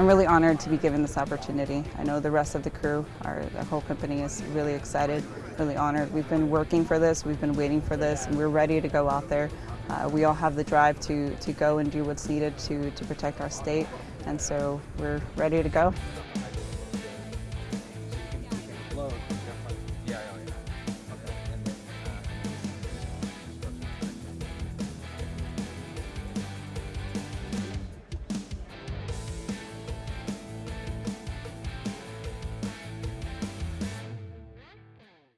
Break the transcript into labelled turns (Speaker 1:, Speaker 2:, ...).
Speaker 1: I'm really honored to be given this opportunity. I know the rest of the crew, our the whole company is really excited, really honored. We've been working for this, we've been waiting for this, and we're ready to go out there. Uh, we all have the drive to, to go and do what's needed to, to protect our state, and so we're ready to go.